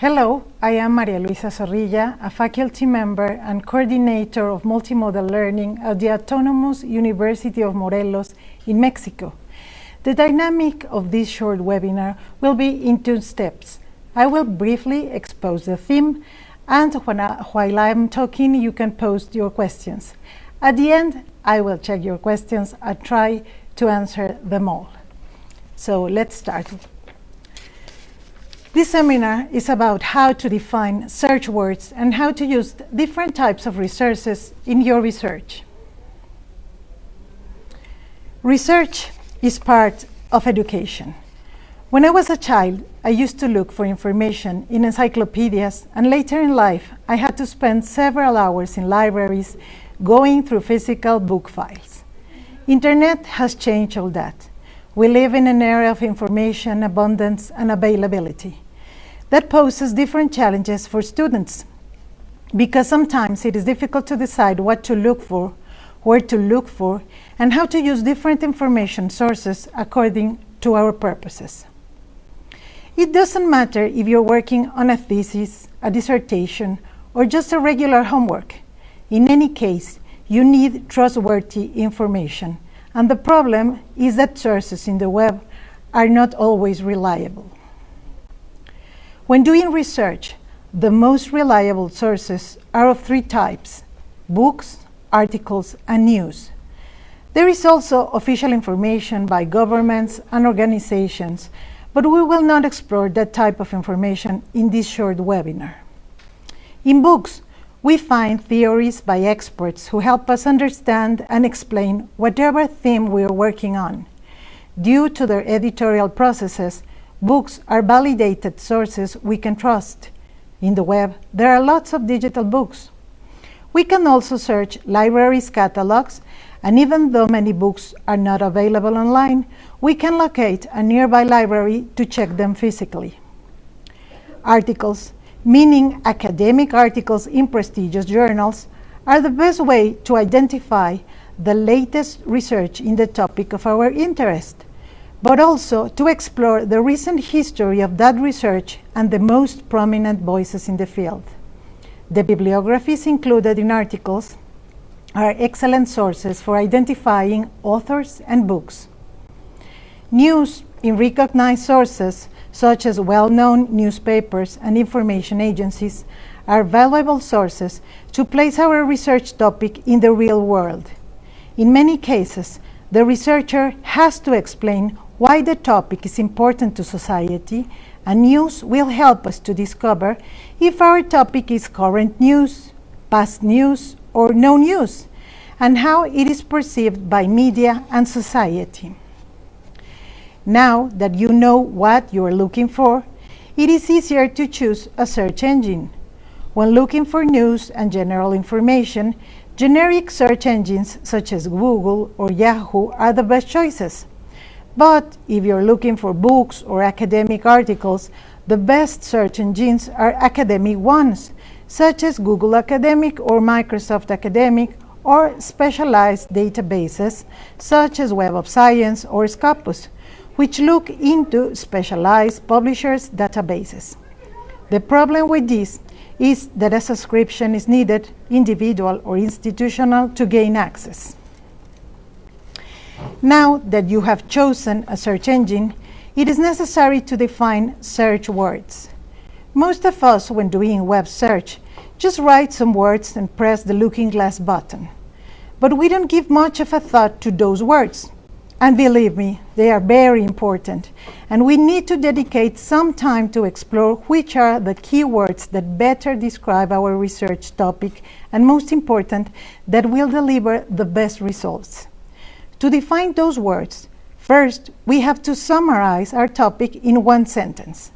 Hello, I am Maria Luisa Zorrilla, a faculty member and coordinator of multimodal learning at the Autonomous University of Morelos in Mexico. The dynamic of this short webinar will be in two steps. I will briefly expose the theme and I, while I'm talking you can post your questions. At the end I will check your questions and try to answer them all. So let's start. This seminar is about how to define search words and how to use different types of resources in your research. Research is part of education. When I was a child, I used to look for information in encyclopedias, and later in life, I had to spend several hours in libraries going through physical book files. Internet has changed all that. We live in an era of information, abundance, and availability. That poses different challenges for students because sometimes it is difficult to decide what to look for, where to look for, and how to use different information sources according to our purposes. It doesn't matter if you're working on a thesis, a dissertation, or just a regular homework. In any case, you need trustworthy information and the problem is that sources in the web are not always reliable. When doing research, the most reliable sources are of three types, books, articles, and news. There is also official information by governments and organizations, but we will not explore that type of information in this short webinar. In books, we find theories by experts who help us understand and explain whatever theme we are working on. Due to their editorial processes, books are validated sources we can trust. In the web, there are lots of digital books. We can also search libraries' catalogs, and even though many books are not available online, we can locate a nearby library to check them physically. Articles meaning academic articles in prestigious journals, are the best way to identify the latest research in the topic of our interest, but also to explore the recent history of that research and the most prominent voices in the field. The bibliographies included in articles are excellent sources for identifying authors and books. News in recognized sources such as well-known newspapers and information agencies, are valuable sources to place our research topic in the real world. In many cases, the researcher has to explain why the topic is important to society, and news will help us to discover if our topic is current news, past news, or no news, and how it is perceived by media and society. Now that you know what you are looking for, it is easier to choose a search engine. When looking for news and general information, generic search engines such as Google or Yahoo are the best choices. But if you're looking for books or academic articles, the best search engines are academic ones, such as Google Academic or Microsoft Academic, or specialized databases, such as Web of Science or Scopus, which look into specialized publishers' databases. The problem with this is that a subscription is needed, individual or institutional, to gain access. Now that you have chosen a search engine, it is necessary to define search words. Most of us, when doing web search, just write some words and press the looking glass button. But we don't give much of a thought to those words. And believe me, they are very important. And we need to dedicate some time to explore which are the keywords that better describe our research topic, and most important, that will deliver the best results. To define those words, first, we have to summarize our topic in one sentence.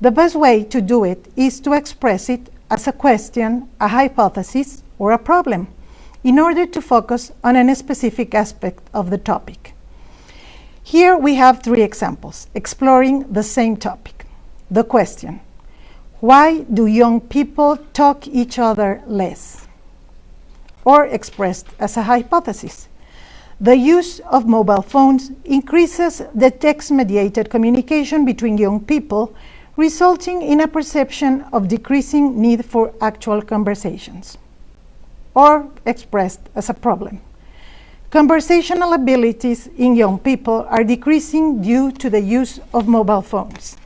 The best way to do it is to express it as a question, a hypothesis, or a problem, in order to focus on a specific aspect of the topic. Here we have three examples exploring the same topic. The question, why do young people talk each other less? Or expressed as a hypothesis, the use of mobile phones increases the text-mediated communication between young people, resulting in a perception of decreasing need for actual conversations, or expressed as a problem. Conversational abilities in young people are decreasing due to the use of mobile phones.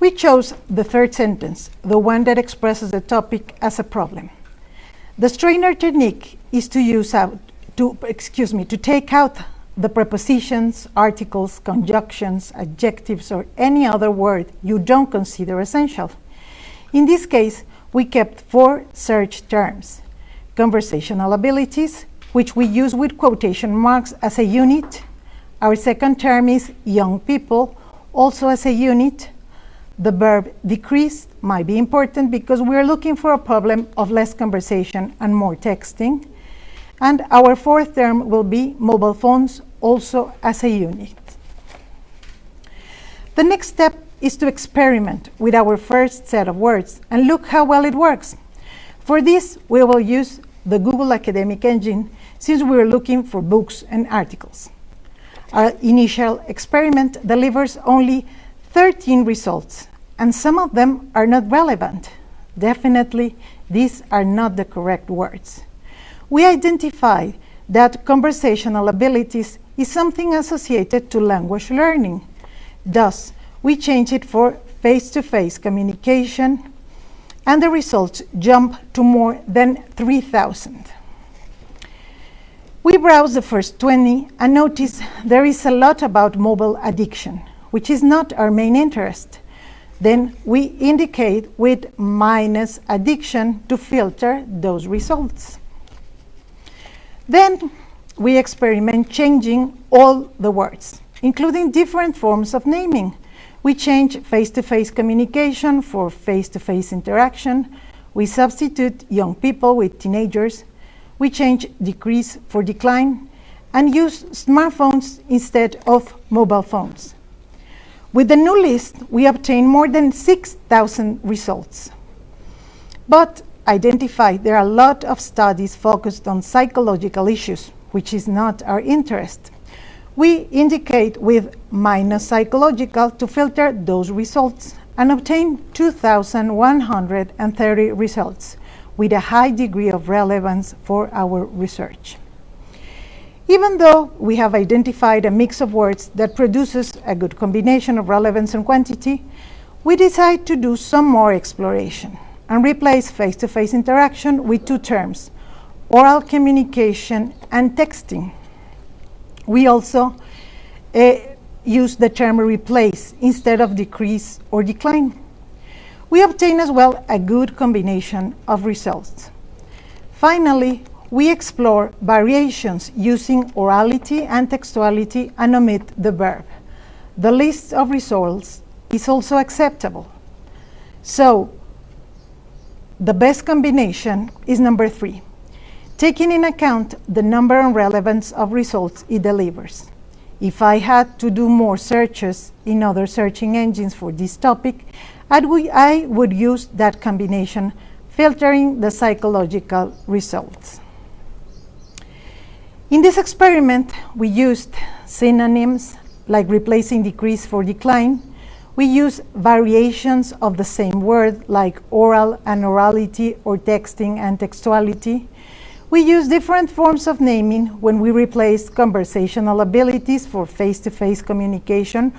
We chose the third sentence, the one that expresses the topic as a problem. The strainer technique is to use out, to, excuse me, to take out the prepositions, articles, conjunctions, adjectives, or any other word you don't consider essential. In this case, we kept four search terms conversational abilities, which we use with quotation marks as a unit. Our second term is young people, also as a unit. The verb decreased might be important because we're looking for a problem of less conversation and more texting. And our fourth term will be mobile phones, also as a unit. The next step is to experiment with our first set of words and look how well it works. For this, we will use the Google Academic Engine since we are looking for books and articles. Our initial experiment delivers only 13 results, and some of them are not relevant. Definitely, these are not the correct words. We identify that conversational abilities is something associated to language learning. Thus, we change it for face-to-face -face communication, and the results jump to more than 3,000. We browse the first 20 and notice there is a lot about mobile addiction, which is not our main interest. Then we indicate with minus addiction to filter those results. Then we experiment changing all the words, including different forms of naming, we change face-to-face -face communication for face-to-face -face interaction. We substitute young people with teenagers. We change decrease for decline and use smartphones instead of mobile phones. With the new list, we obtain more than 6,000 results. But identify there are a lot of studies focused on psychological issues, which is not our interest. We indicate with minus psychological to filter those results and obtain 2,130 results with a high degree of relevance for our research. Even though we have identified a mix of words that produces a good combination of relevance and quantity, we decide to do some more exploration and replace face-to-face -face interaction with two terms, oral communication and texting. We also uh, use the term replace instead of decrease or decline. We obtain as well a good combination of results. Finally, we explore variations using orality and textuality and omit the verb. The list of results is also acceptable. So, the best combination is number three, taking in account the number and relevance of results it delivers. If I had to do more searches in other searching engines for this topic, I would use that combination, filtering the psychological results. In this experiment, we used synonyms like replacing decrease for decline. We used variations of the same word like oral and orality or texting and textuality. We use different forms of naming when we replace conversational abilities for face-to-face -face communication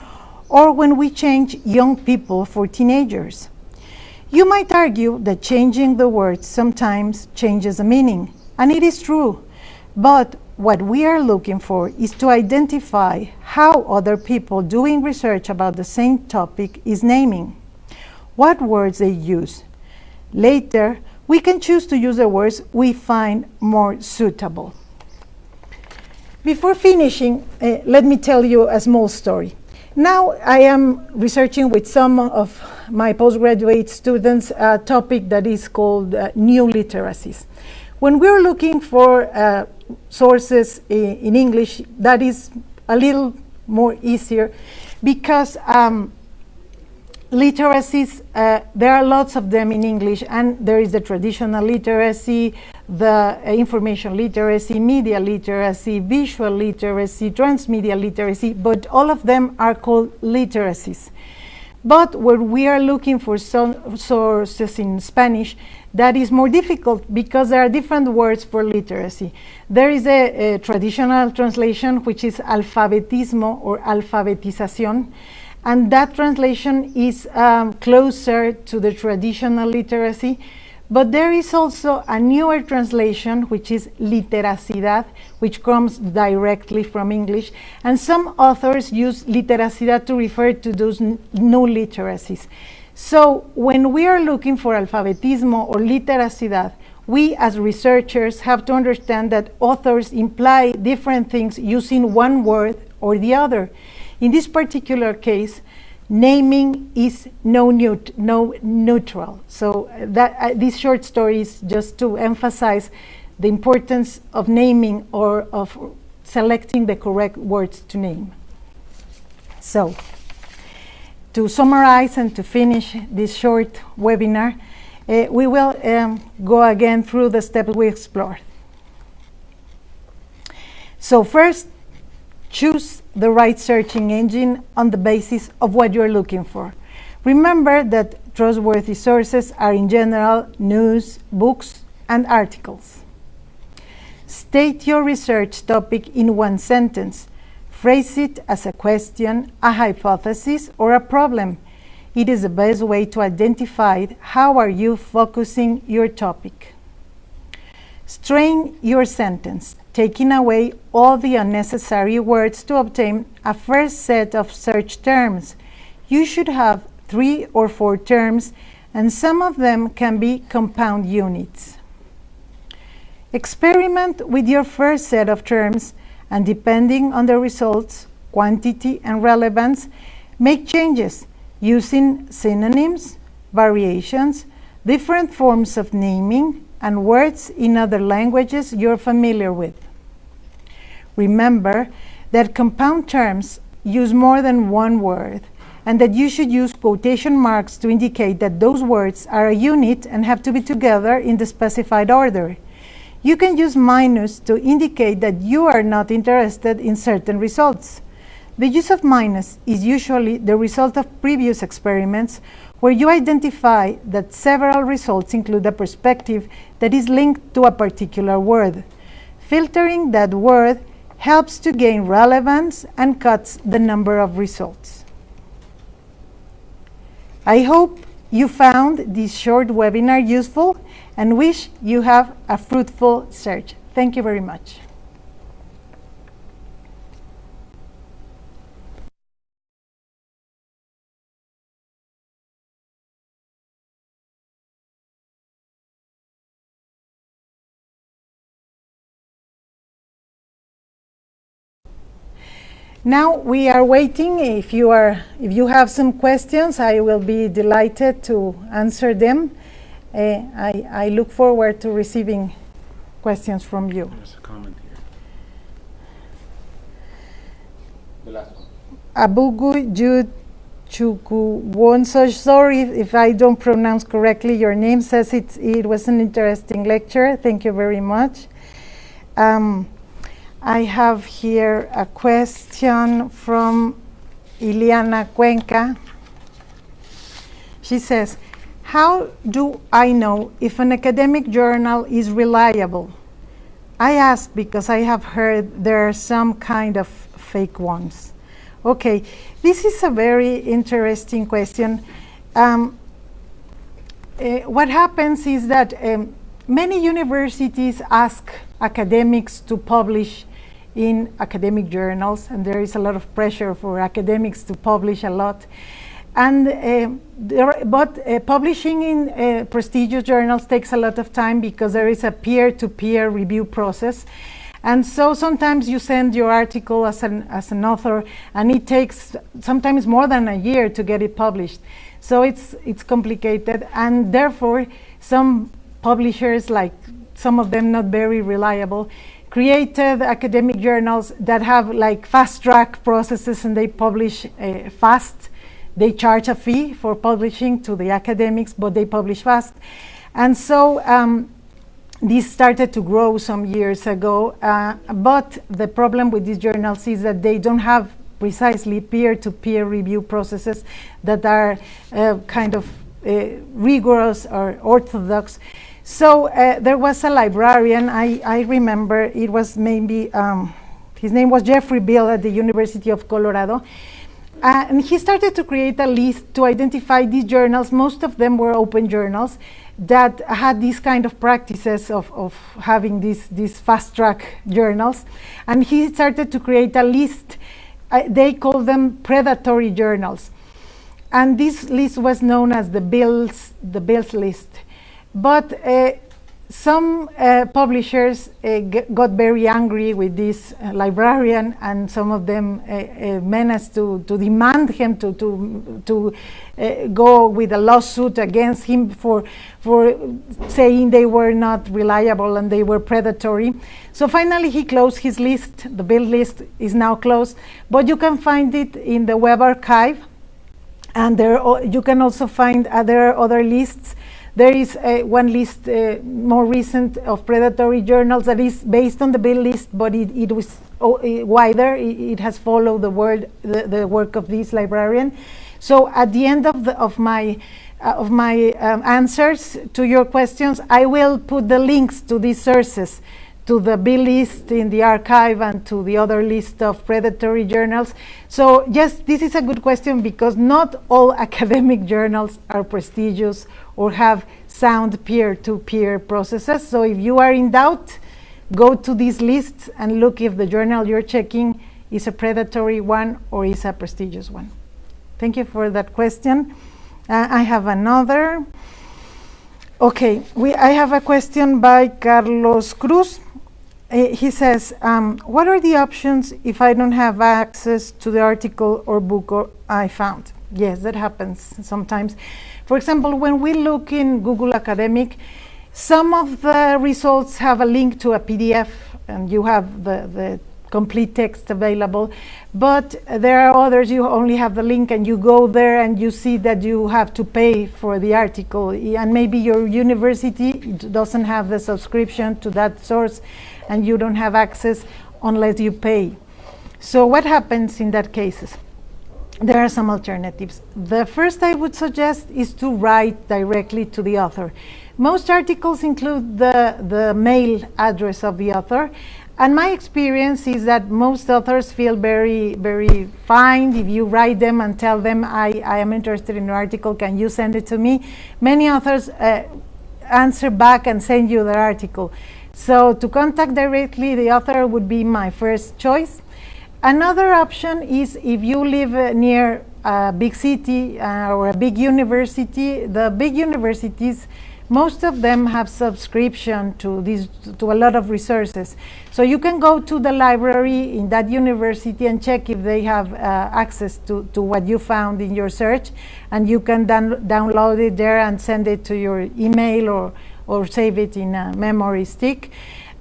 or when we change young people for teenagers. You might argue that changing the words sometimes changes the meaning, and it is true, but what we are looking for is to identify how other people doing research about the same topic is naming, what words they use. Later, we can choose to use the words we find more suitable. Before finishing, uh, let me tell you a small story. Now I am researching with some of my postgraduate students a topic that is called uh, new literacies. When we're looking for uh, sources in English, that is a little more easier because um, literacies, uh, there are lots of them in English, and there is the traditional literacy, the uh, information literacy, media literacy, visual literacy, transmedia literacy, but all of them are called literacies. But when we are looking for some sources in Spanish, that is more difficult because there are different words for literacy. There is a, a traditional translation which is alfabetismo or alfabetización, and that translation is um, closer to the traditional literacy. But there is also a newer translation, which is literacidad, which comes directly from English. And some authors use literacidad to refer to those new literacies. So when we are looking for alfabetismo or literacidad, we as researchers have to understand that authors imply different things using one word or the other. In this particular case, naming is no, neut no neutral. So uh, that uh, this short story is just to emphasize the importance of naming or of selecting the correct words to name. So to summarize and to finish this short webinar, uh, we will um, go again through the steps we explored. So first, choose the right searching engine on the basis of what you're looking for. Remember that trustworthy sources are in general news, books, and articles. State your research topic in one sentence. Phrase it as a question, a hypothesis, or a problem. It is the best way to identify how are you focusing your topic. Strain your sentence taking away all the unnecessary words to obtain a first set of search terms. You should have three or four terms, and some of them can be compound units. Experiment with your first set of terms, and depending on the results, quantity, and relevance, make changes using synonyms, variations, different forms of naming, and words in other languages you're familiar with. Remember that compound terms use more than one word and that you should use quotation marks to indicate that those words are a unit and have to be together in the specified order. You can use minus to indicate that you are not interested in certain results. The use of minus is usually the result of previous experiments where you identify that several results include a perspective that is linked to a particular word. Filtering that word helps to gain relevance and cuts the number of results. I hope you found this short webinar useful and wish you have a fruitful search. Thank you very much. Now we are waiting. If you are, if you have some questions, I will be delighted to answer them. Uh, I, I look forward to receiving questions from you. There's a comment here. The last one. Abugu Chukwuwonso, sorry if I don't pronounce correctly your name, says it, it was an interesting lecture. Thank you very much. Um, I have here a question from Iliana Cuenca. She says, how do I know if an academic journal is reliable? I ask because I have heard there are some kind of fake ones. Okay, this is a very interesting question. Um, uh, what happens is that um, many universities ask academics to publish in academic journals, and there is a lot of pressure for academics to publish a lot. And uh, there, but uh, publishing in uh, prestigious journals takes a lot of time because there is a peer-to-peer -peer review process. And so sometimes you send your article as an, as an author and it takes sometimes more than a year to get it published. So it's, it's complicated and therefore some publishers, like some of them not very reliable, created academic journals that have like fast track processes and they publish uh, fast they charge a fee for publishing to the academics, but they publish fast. And so um, this started to grow some years ago, uh, but the problem with these journals is that they don't have precisely peer-to-peer review processes that are uh, kind of uh, rigorous or orthodox. So uh, there was a librarian, I, I remember it was maybe, um, his name was Jeffrey Beall at the University of Colorado. Uh, and he started to create a list to identify these journals. Most of them were open journals that had these kind of practices of, of having these, these fast track journals. And he started to create a list. Uh, they call them predatory journals. And this list was known as the Beall's, the Beall's list. But uh, some uh, publishers uh, got very angry with this librarian and some of them managed to, to demand him to, to, to go with a lawsuit against him for, for saying they were not reliable and they were predatory. So finally he closed his list, the Beall list is now closed, but you can find it in the web archive. And there you can also find other other lists there is uh, one list uh, more recent of predatory journals that is based on the Beall list, but it, it was oh, wider. It, it, has followed the, word, the, the, work of this librarian. So at the end of, the, of my uh, of my um, answers to your questions, I will put the links to these sources to the Beall list in the archive and to the other list of predatory journals. So yes, this is a good question because not all academic journals are prestigious or have sound peer-to-peer -peer processes. So if you are in doubt, go to these lists and look if the journal you're checking is a predatory one or is a prestigious one. Thank you for that question. Uh, I have another. Okay, we, I have a question by Carlos Cruz. Uh, he says, um, what are the options if I don't have access to the article or book or I found? Yes, that happens sometimes. For example, when we look in Google Academic, some of the results have a link to a PDF and you have the, the complete text available. But there are others you only have the link and you go there and you see that you have to pay for the article. And maybe your university doesn't have the subscription to that source and you don't have access unless you pay. So what happens in that cases? there are some alternatives. The first I would suggest is to write directly to the author. Most articles include the, the mail address of the author and my experience is that most authors feel very, very fine if you write them and tell them, I, I am interested in an article, can you send it to me? Many authors uh, answer back and send you their article. So to contact directly the author would be my first choice. Another option is if you live uh, near a big city uh, or a big university, the big universities, most of them have subscription to these to a lot of resources. So you can go to the library in that university and check if they have uh, access to, to what you found in your search and you can download it there and send it to your email or, or save it in a memory stick.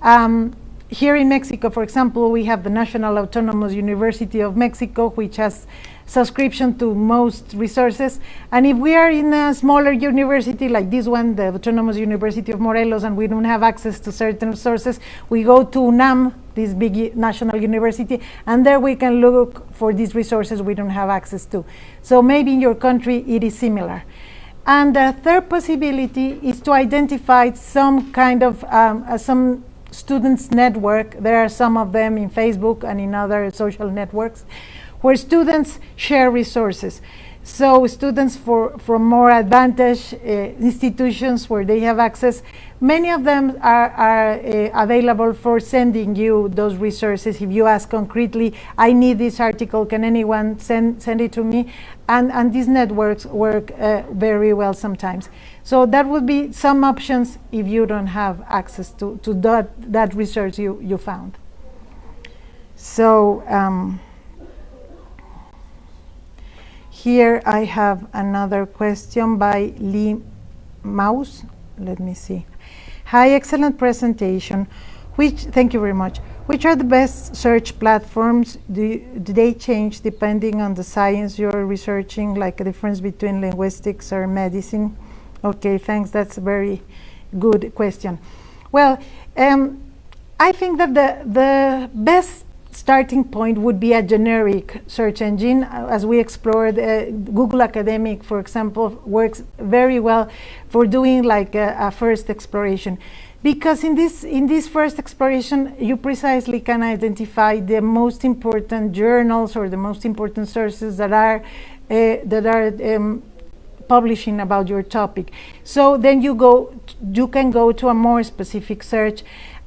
Um, here in Mexico, for example, we have the National Autonomous University of Mexico, which has subscription to most resources. And if we are in a smaller university like this one, the Autonomous University of Morelos, and we don't have access to certain sources, we go to UNAM, this big national university, and there we can look for these resources we don't have access to. So maybe in your country it is similar. And the third possibility is to identify some kind of, um, uh, some students network. There are some of them in Facebook and in other social networks where students share resources. So students for, from more advantaged uh, institutions where they have access, many of them are, are uh, available for sending you those resources. If you ask concretely, I need this article, can anyone send, send it to me? And, and these networks work uh, very well sometimes. So that would be some options if you don't have access to, to that, that research you, you found. So, um, here I have another question by Lee Mouse. Let me see. Hi, excellent presentation. Which, thank you very much. Which are the best search platforms? Do, do they change depending on the science you're researching, like a difference between linguistics or medicine? Okay, thanks. That's a very good question. Well, um, I think that the, the best starting point would be a generic search engine. As we explored, uh, Google Academic, for example, works very well for doing like a, a first exploration. Because in this in this first exploration you precisely can identify the most important journals or the most important sources that are uh, that are um, publishing about your topic. So then you go you can go to a more specific search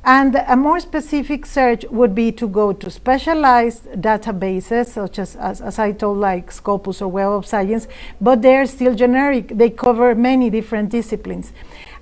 and a more specific search would be to go to specialized databases, such as, as, as, I told, like Scopus or Web of Science, but they're still generic. They cover many different disciplines.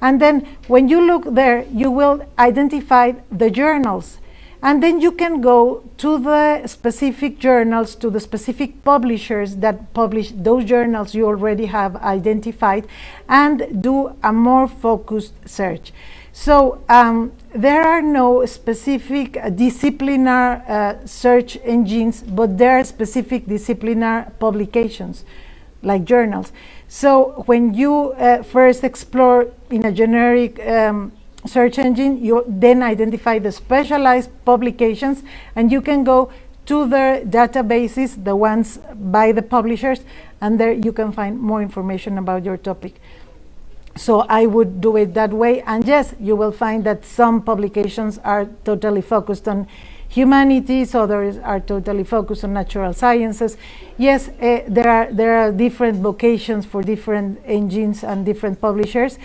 And then when you look there, you will identify the journals. And then you can go to the specific journals, to the specific publishers that publish those journals you already have identified, and do a more focused search. So um, there are no specific uh, disciplinar uh, search engines, but there are specific disciplinar publications, like journals. So when you uh, first explore in a generic um, search engine, you then identify the specialized publications, and you can go to the databases, the ones by the publishers, and there you can find more information about your topic. So I would do it that way. And yes, you will find that some publications are totally focused on humanities, others are totally focused on natural sciences. Yes, uh, there, are, there are different vocations for different engines and different publishers.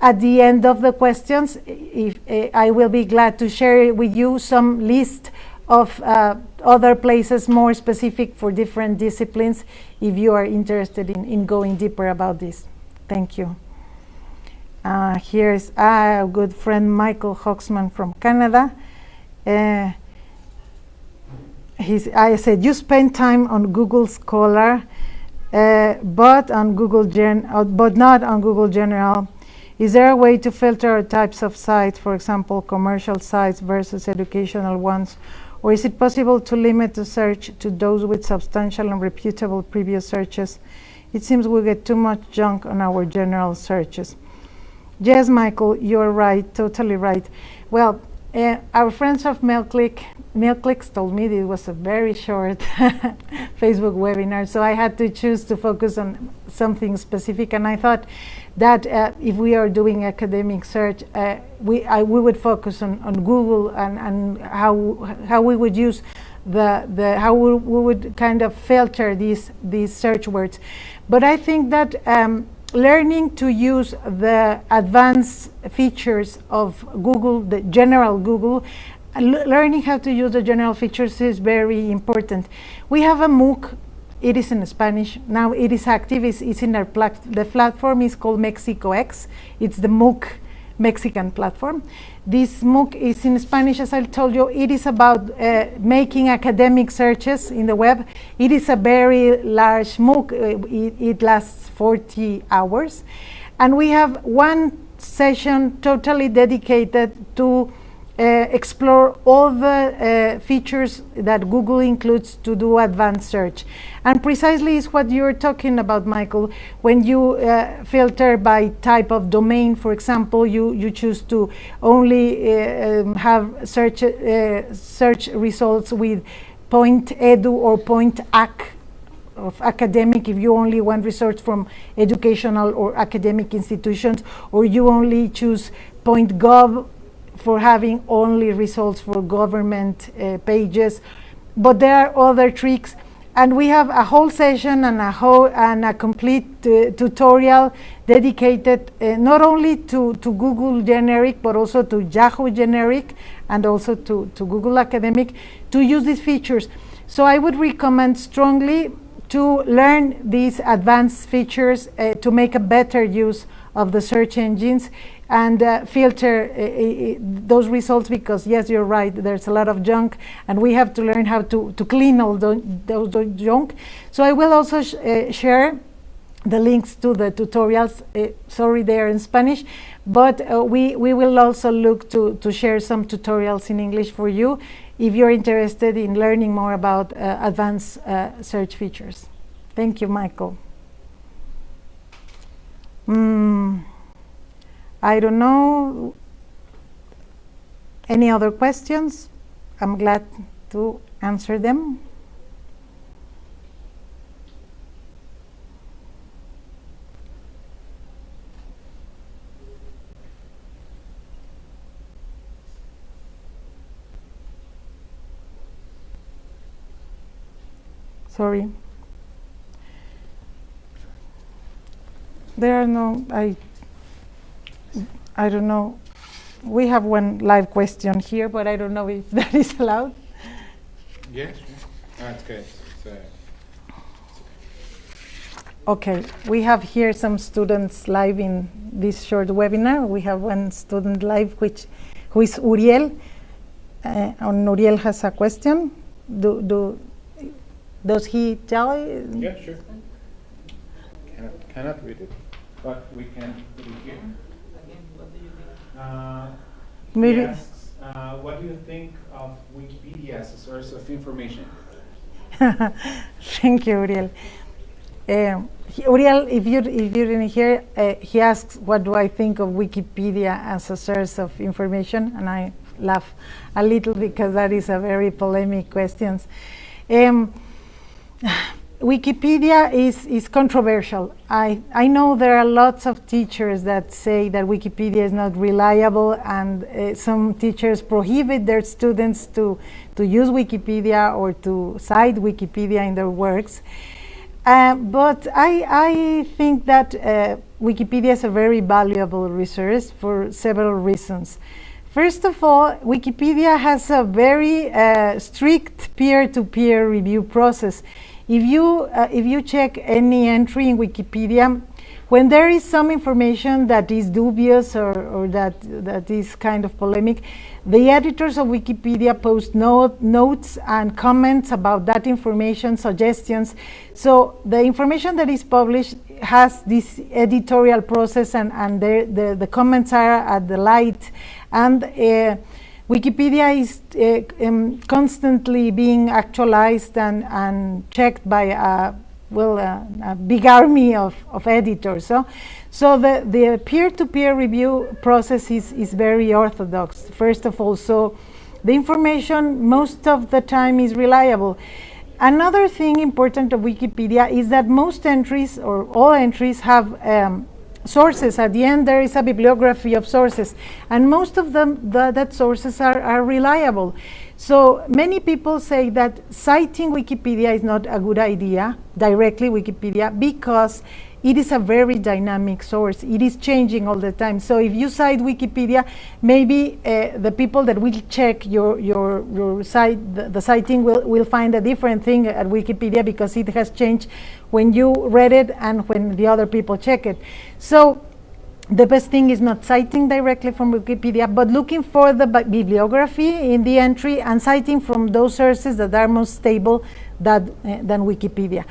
At the end of the questions, if, uh, I will be glad to share with you some list of uh, other places more specific for different disciplines if you are interested in, in going deeper about this. Thank you. Uh, here's a good friend Michael Hoxman from Canada. Uh, I said, you spend time on Google Scholar, uh, but on Google Gen, uh, but not on Google General. Is there a way to filter types of sites, for example, commercial sites versus educational ones? Or is it possible to limit the search to those with substantial and reputable previous searches? It seems we get too much junk on our general searches. Yes, Michael, you're right, totally right. Well, uh, our friends of MailClick, MailClicks told me it was a very short Facebook webinar, so I had to choose to focus on something specific. And I thought that uh, if we are doing academic search, uh, we I, we would focus on, on Google and, and how how we would use the the how we, we would kind of filter these these search words. But I think that. Um, learning to use the advanced features of Google, the general Google, learning how to use the general features is very important. We have a MOOC, it is in Spanish, now it is active, it's, it's in our plat the platform is called Mexico X, it's the MOOC Mexican platform. This MOOC is in Spanish, as I told you. It is about uh, making academic searches in the web. It is a very large MOOC. Uh, it, it, lasts 40 hours. And we have one session totally dedicated to uh, explore all the uh, features that Google includes to do advanced search. And precisely is what you're talking about, Michael. When you uh, filter by type of domain, for example, you, you choose to only uh, um, have search, uh, search results with point edu or point ac of academic if you only want research from educational or academic institutions or you only choose point gov for having only results for government uh, pages. But there are other tricks. And we have a whole session and a whole and a complete uh, tutorial dedicated uh, not only to, to Google generic, but also to Yahoo generic and also to, to Google academic to use these features. So I would recommend strongly to learn these advanced features uh, to make a better use of the search engines and uh, filter uh, uh, those results because yes you're right there's a lot of junk and we have to learn how to, to clean all those, those junk so I will also sh uh, share the links to the tutorials. Uh, sorry, they are in Spanish, but uh, we, we will also look to, to share some tutorials in English for you if you're interested in learning more about uh, advanced uh, search features. Thank you, Michael. Mm, I don't know. Any other questions? I'm glad to answer them. Sorry. There are no, I, I don't know. We have one live question here, but I don't know if that is allowed. Yes. That's good. Uh, Okay, we have here some students live in this short webinar. We have one student live, which who is Uriel. Uh, and Uriel has a question. Do, do does he tell? yeah, sure. Cannot, cannot read it, but we can put it here. Uh, Maybe- He asks, uh, what do you think of Wikipedia as a source of information? Thank you, Uriel. Um, Uriel, if you if you didn't hear, uh, he asks, "What do I think of Wikipedia as a source of information?" And I laugh a little because that is a very polemic question. Um, Wikipedia is, is controversial. I, I know there are lots of teachers that say that Wikipedia is not reliable, and uh, some teachers prohibit their students to, to use Wikipedia or to cite Wikipedia in their works. Uh, but I, I think that uh, Wikipedia is a very valuable resource for several reasons. First of all, Wikipedia has a very uh, strict peer-to-peer review process. If you, uh, if you check any entry in Wikipedia, when there is some information that is dubious or, or that, that is kind of polemic, the editors of Wikipedia post note, notes and comments about that information, suggestions. So the information that is published has this editorial process and, and the, the, the comments are at the light. And uh, Wikipedia is uh, um, constantly being actualized and, and checked by a, well, a, a big army of, of editors. So, so the, the peer-to-peer review process is, is very orthodox, first of all. So the information most of the time is reliable. Another thing important of Wikipedia is that most entries or all entries have um, sources. At the end, there is a bibliography of sources, and most of them, the, that sources are, are reliable. So many people say that citing Wikipedia is not a good idea, directly Wikipedia, because it is a very dynamic source. It is changing all the time. So if you cite Wikipedia, maybe uh, the people that will check your, your, your site, the, the citing will, will find a different thing at Wikipedia because it has changed when you read it and when the other people check it. So the best thing is not citing directly from Wikipedia, but looking for the bi- bibliography in the entry and citing from those sources that are more stable that, uh, than Wikipedia.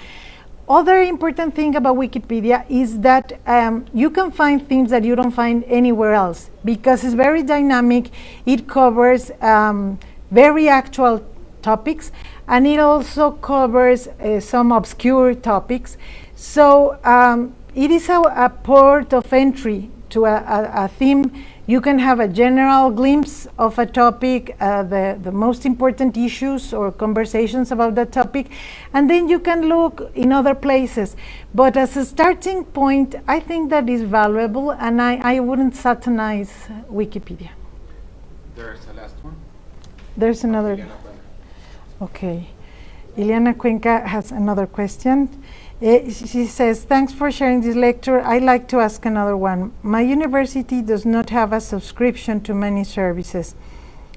Other important thing about Wikipedia is that um, you can find things that you don't find anywhere else because it's very dynamic. It covers um, very actual topics and it also covers uh, some obscure topics. So um, it is a, a port of entry to a, a, a theme. You can have a general glimpse of a topic, uh, the, the most important issues or conversations about that topic, and then you can look in other places. But as a starting point, I think that is valuable, and I, I wouldn't satanize Wikipedia. There's the last one. There's another. Okay. Ileana Cuenca has another question. Eh, she says, thanks for sharing this lecture. I'd like to ask another one. My university does not have a subscription to many services.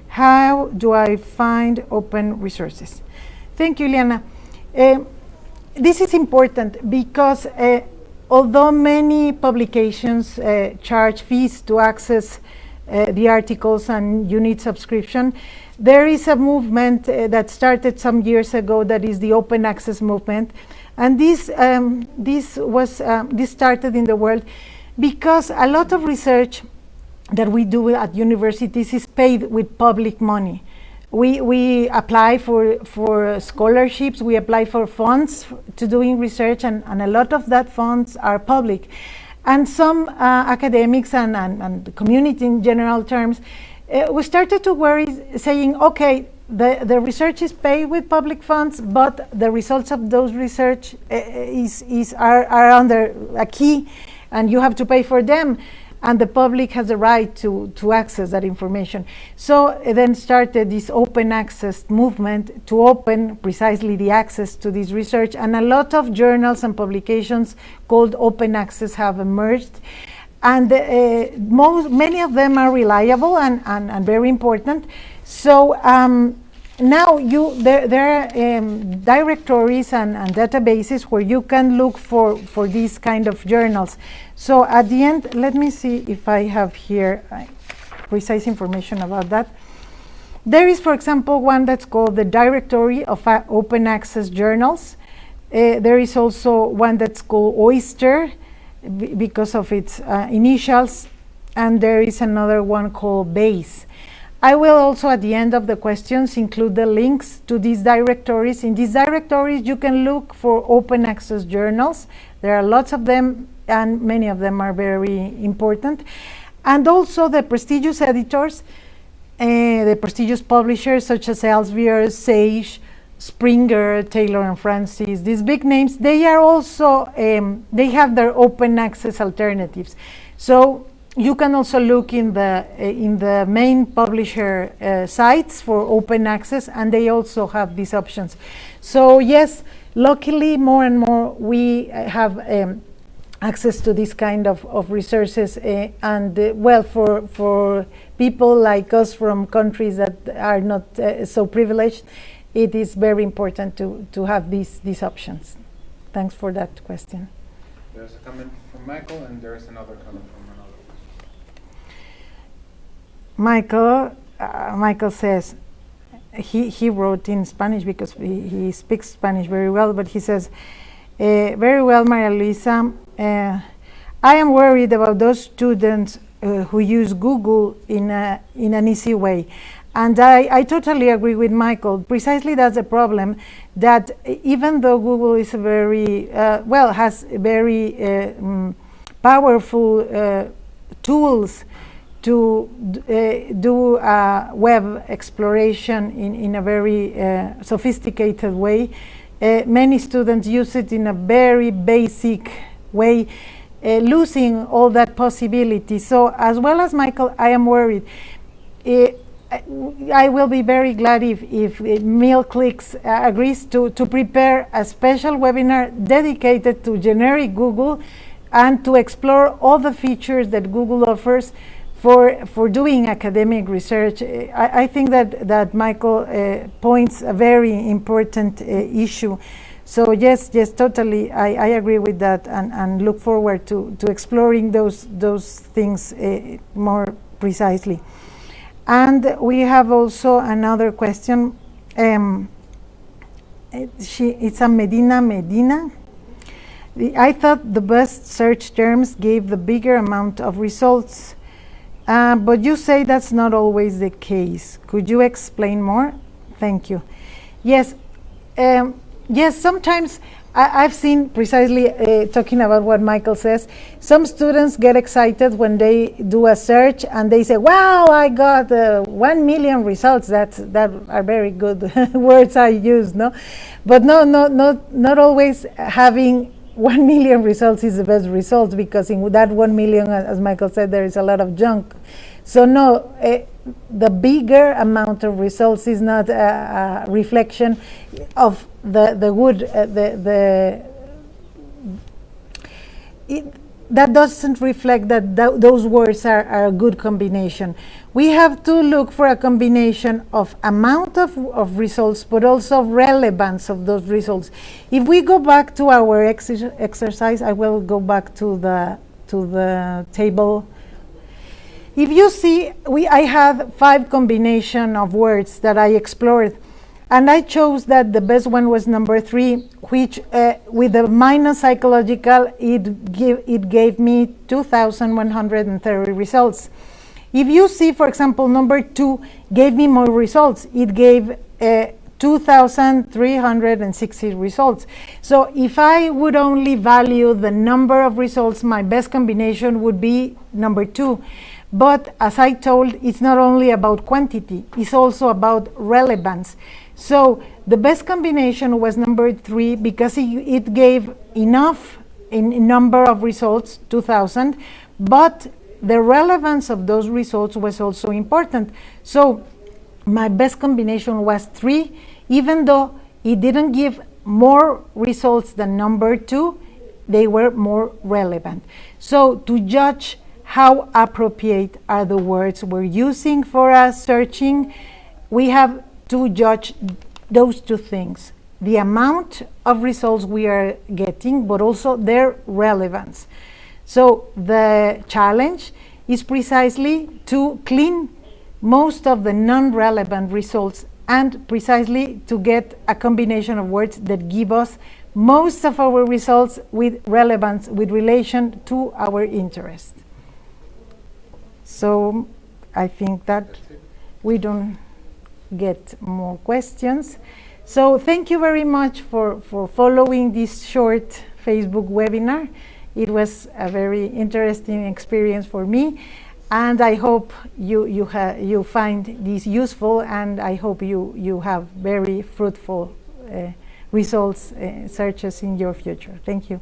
How do I find open resources? Thank you, Ileana. Eh, this is important because uh, although many publications uh, charge fees to access uh, the articles and you need subscription, there is a movement uh, that started some years ago that is the open access movement. And this, um, this, was, um, this started in the world because a lot of research that we do at universities is paid with public money. We, we apply for, for scholarships, we apply for funds to doing research, and, and a lot of that funds are public. And some uh, academics and, and, and the community in general terms, uh, we started to worry, saying, okay, the, the research is paid with public funds, but the results of those research uh, is, is, are, are under a key, and you have to pay for them and the public has the right to, to access that information. So it then started this open access movement to open precisely the access to this research and a lot of journals and publications called open access have emerged and uh, most, many of them are reliable and, and, and very important. So um, now you there, there are um, directories and, and, databases where you can look for, for these kind of journals. So at the end, let me see if I have here uh, precise information about that. There is, for example, one that's called the Directory of uh, Open Access Journals. Uh, there is also one that's called OAIster because of its uh, initials, and there is another one called BASE. I will also at the end of the questions include the links to these directories. In these directories you can look for open access journals. There are lots of them and many of them are very important. And also the prestigious editors, uh, the prestigious publishers such as Elsevier, Sage, Springer, Taylor and Francis, these big names, they are also, um, they have their open access alternatives. So you can also look in the uh, in the main publisher uh, sites for open access and they also have these options. So yes luckily more and more we uh, have um, access to this kind of, of resources uh, and uh, well for for people like us from countries that are not so privileged it is very important to to have these these options. Thanks for that question. There's a comment from michael and there's another comment from Michael, uh, Michael says, he, he wrote in Spanish because he, he speaks Spanish very well, but he says, uh, very well, Maria Luisa, uh, I am worried about those students uh, who use Google in, a, in an easy way. And I, I totally agree with Michael. Precisely that's the problem, that even though Google is a very, uh, well, has very um, powerful tools to uh, do uh, web exploration in, in a very uh, sophisticated way. Uh, many students use it in a very basic way, losing all that possibility. So as well as Michael, I am worried. I will be very glad if, if MIL CLICKS agrees to, to prepare a special webinar dedicated to generic Google and to explore all the features that Google offers for for doing academic research. I, I think that that Michael uh, points a very important uh, issue. So yes, yes, totally, I, I agree with that, and, and look forward to, to exploring those those things uh, more precisely. And we have also another question. Um, she, it's a Medina Medina. I thought the best search terms gave the bigger amount of results. Uh, but you say that's not always the case. Could you explain more? Thank you. Yes, um, yes, sometimes I, have seen precisely uh, talking about what Michael says. Some students get excited when they do a search and they say, wow, I got uh, one million results. That's, that are very good words I use, no? But no, no, not, not always having 1 million results is the best results because in that 1 million, as Michael said, there is a lot of junk. So no, uh, the bigger amount of results is not a, a reflection of the, the good, uh, the, the it, that doesn't reflect that th those words are, are, a good combination. We have to look for a combination of amount of, of results, but also relevance of those results. If we go back to our ex exercise, I will go back to the, to the table. If you see, we, I have five combination of words that I explored. And I chose that the best one was number three, which uh, with the minor psychological, it, give, it gave me 2,130 results. If you see, for example, number two gave me more results. It gave uh, 2,360 results. So if I would only value the number of results, my best combination would be number two. But as I told, it's not only about quantity, it's also about relevance. So the best combination was number three because it, it gave enough in, in number of results, 2,000, but the relevance of those results was also important. So my best combination was three, even though it didn't give more results than number two, they were more relevant. So to judge how appropriate are the words we're using for us searching, we have to judge those two things the amount of results we are getting, but also their relevance. So the challenge is precisely to clean most of the non-relevant results and precisely to get a combination of words that give us most of our results with relevance, with relation to our interest. So I think that we don't get more questions. So thank you very much for, for following this short Facebook webinar. It was a very interesting experience for me. And I hope you, you, you find this useful and I hope you, you have very fruitful uh, results, uh, searches in your future. Thank you.